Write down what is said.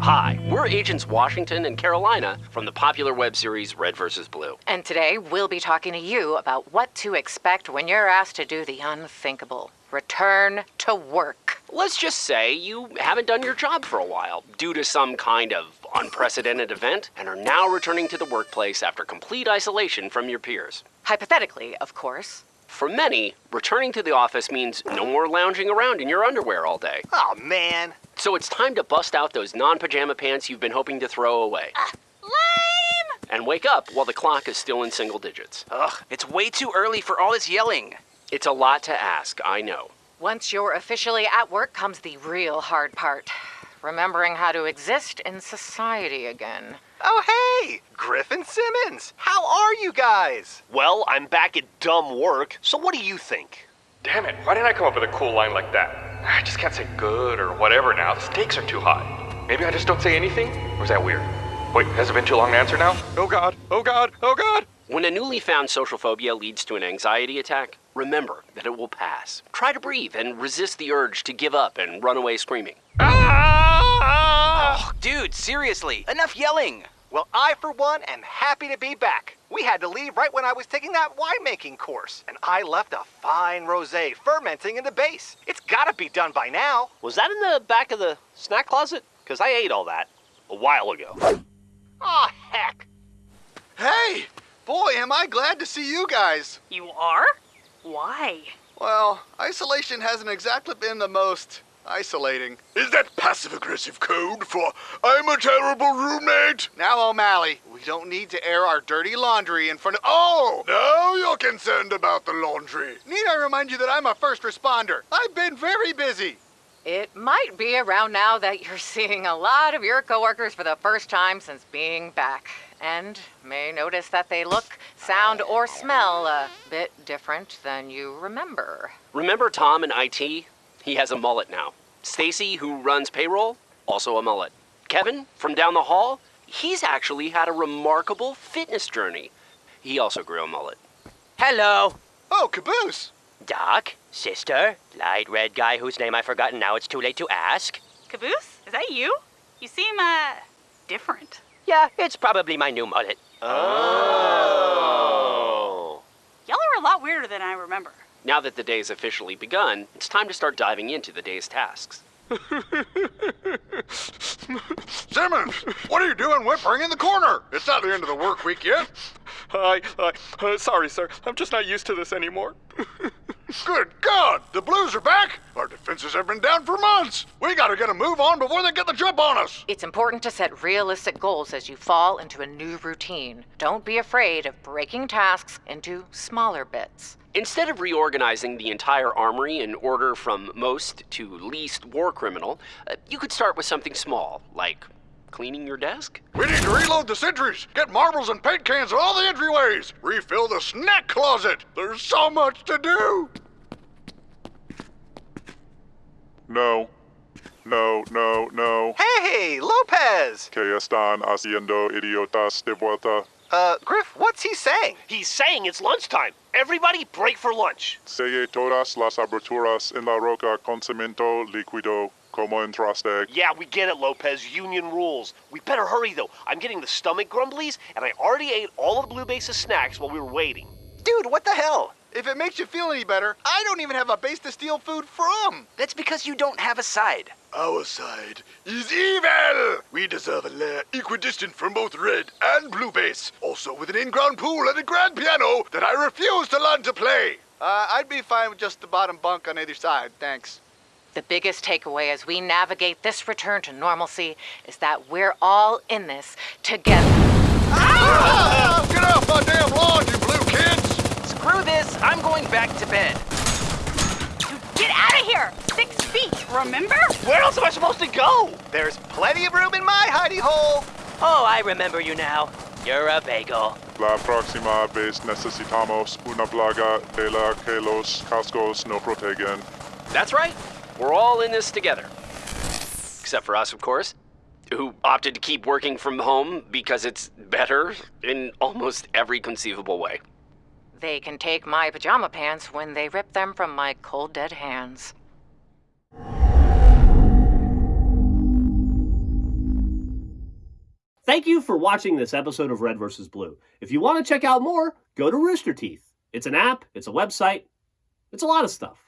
Hi, we're Agents Washington and Carolina from the popular web series Red vs. Blue. And today we'll be talking to you about what to expect when you're asked to do the unthinkable return to work. Let's just say you haven't done your job for a while due to some kind of unprecedented event and are now returning to the workplace after complete isolation from your peers. Hypothetically, of course. For many, returning to the office means no more lounging around in your underwear all day. Oh, man. So it's time to bust out those non pajama pants you've been hoping to throw away. Uh, lame! And wake up while the clock is still in single digits. Ugh, it's way too early for all this yelling. It's a lot to ask, I know. Once you're officially at work comes the real hard part remembering how to exist in society again. Oh, hey! Griffin Simmons! How are you guys? Well, I'm back at dumb work, so what do you think? Damn it, why didn't I come up with a cool line like that? I just can't say good or whatever now. The stakes are too high. Maybe I just don't say anything? Or is that weird? Wait, has it been too long to answer now? Oh god, oh god, oh god! When a newly found social phobia leads to an anxiety attack, remember that it will pass. Try to breathe and resist the urge to give up and run away screaming. Ah! Oh, dude, seriously, enough yelling. Well, I, for one, am happy to be back. We had to leave right when I was taking that winemaking course, and I left a fine rosé fermenting in the base. It's gotta be done by now. Was that in the back of the snack closet? Because I ate all that a while ago. Aw, oh, heck. Hey! Boy, am I glad to see you guys. You are? Why? Well, isolation hasn't exactly been the most isolating. Is that passive-aggressive code for I'm a terrible roommate? Now, O'Malley, we don't need to air our dirty laundry in front of- Oh! Now you're concerned about the laundry. Need I remind you that I'm a first responder? I've been very busy. It might be around now that you're seeing a lot of your coworkers for the first time since being back, and may notice that they look, sound, or smell a bit different than you remember. Remember Tom in IT? He has a mullet now. Stacy, who runs payroll, also a mullet. Kevin, from down the hall, he's actually had a remarkable fitness journey. He also grew a mullet. Hello. Oh, Caboose. Doc, sister, light red guy whose name I've forgotten now. It's too late to ask. Caboose, is that you? You seem, uh, different. Yeah, it's probably my new mullet. Oh. Y'all are a lot weirder than I remember. Now that the day's officially begun, it's time to start diving into the day's tasks. Simmons, what are you doing whimpering in the corner? It's not the end of the work week yet. I, I, uh, sorry, sir. I'm just not used to this anymore. Good God, the Blues are back. Our defenses have been down for months. We gotta get a move on before they get the jump on us. It's important to set realistic goals as you fall into a new routine. Don't be afraid of breaking tasks into smaller bits. Instead of reorganizing the entire armory in order from most to least war criminal, uh, you could start with something small, like cleaning your desk? We need to reload the sentries, get marbles and paint cans in all the entryways, refill the snack closet. There's so much to do. No. No, no, no. Hey, Lopez! ¿Qué están haciendo idiotas de vuelta? Uh, Grif, what's he saying? He's saying it's lunchtime. Everybody break for lunch. Selle todas las aberturas en la roca con cemento líquido como entraste. Yeah, we get it, Lopez. Union rules. We better hurry, though. I'm getting the stomach grumblies, and I already ate all of the Blue Base's snacks while we were waiting. Dude, what the hell? If it makes you feel any better, I don't even have a base to steal food from. That's because you don't have a side. Our side is evil! We deserve a lair equidistant from both red and blue base, also with an in-ground pool and a grand piano that I refuse to learn to play. Uh, I'd be fine with just the bottom bunk on either side, thanks. The biggest takeaway as we navigate this return to normalcy is that we're all in this together. Ah! Get off my damn lawn, you blue kids! Screw this, I'm going back to bed. Get out of here! Six feet, remember? Where else am I supposed to go? There's plenty of room in my hidey hole. Oh, I remember you now. You're a bagel. La próxima vez necesitamos una plaga de la que los cascos no protegen. That's right. We're all in this together. Except for us, of course. who opted to keep working from home because it's better in almost every conceivable way. They can take my pajama pants when they rip them from my cold dead hands. Thank you for watching this episode of Red vs. Blue. If you want to check out more, go to Rooster Teeth. It's an app, it's a website, it's a lot of stuff.